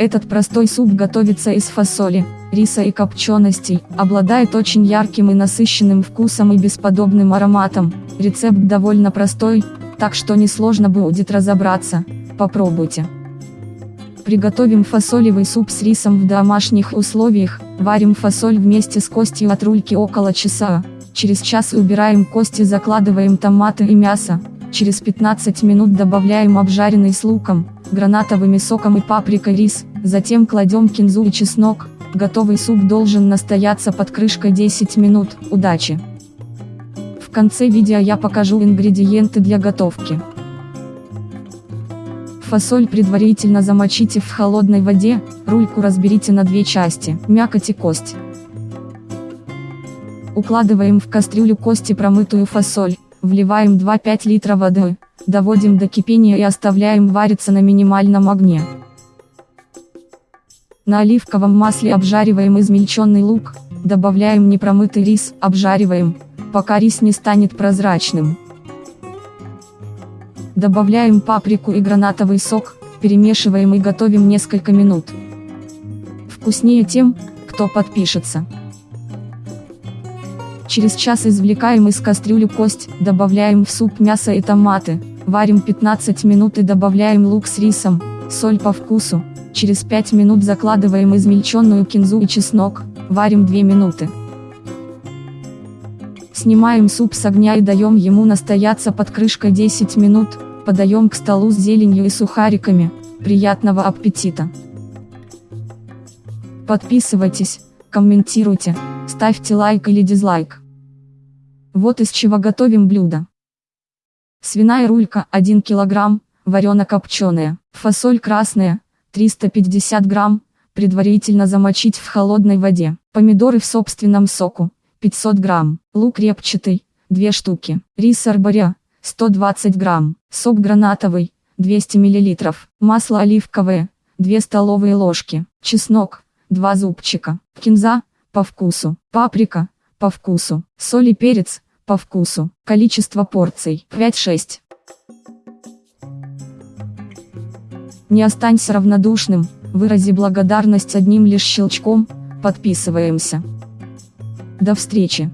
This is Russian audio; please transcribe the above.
Этот простой суп готовится из фасоли, риса и копченостей, обладает очень ярким и насыщенным вкусом и бесподобным ароматом. Рецепт довольно простой, так что несложно будет разобраться. Попробуйте. Приготовим фасолевый суп с рисом в домашних условиях, варим фасоль вместе с костью от рульки около часа, через час убираем кости закладываем томаты и мясо, через 15 минут добавляем обжаренный с луком, гранатовыми соком и паприкой рис, затем кладем кинзу и чеснок, готовый суп должен настояться под крышкой 10 минут, удачи! В конце видео я покажу ингредиенты для готовки. Фасоль предварительно замочите в холодной воде, рульку разберите на две части, мякоть и кость. Укладываем в кастрюлю кости промытую фасоль, вливаем 2-5 литра воды, доводим до кипения и оставляем вариться на минимальном огне. На оливковом масле обжариваем измельченный лук, добавляем непромытый рис, обжариваем, пока рис не станет прозрачным. Добавляем паприку и гранатовый сок, перемешиваем и готовим несколько минут. Вкуснее тем, кто подпишется. Через час извлекаем из кастрюли кость, добавляем в суп мясо и томаты, варим 15 минут и добавляем лук с рисом, соль по вкусу, через 5 минут закладываем измельченную кинзу и чеснок, варим 2 минуты. Снимаем суп с огня и даем ему настояться под крышкой 10 минут, Подаем к столу с зеленью и сухариками. Приятного аппетита! Подписывайтесь, комментируйте, ставьте лайк или дизлайк. Вот из чего готовим блюдо. Свиная рулька 1 кг, варено-копченая, фасоль красная, 350 грамм, предварительно замочить в холодной воде, помидоры в собственном соку, 500 грамм, лук репчатый, 2 штуки, рис арборя, 120 грамм, сок гранатовый, 200 мл, масло оливковое, 2 столовые ложки, чеснок, 2 зубчика, кинза, по вкусу, паприка, по вкусу, соль и перец, по вкусу, количество порций, 5-6. Не останься равнодушным, вырази благодарность одним лишь щелчком, подписываемся. До встречи!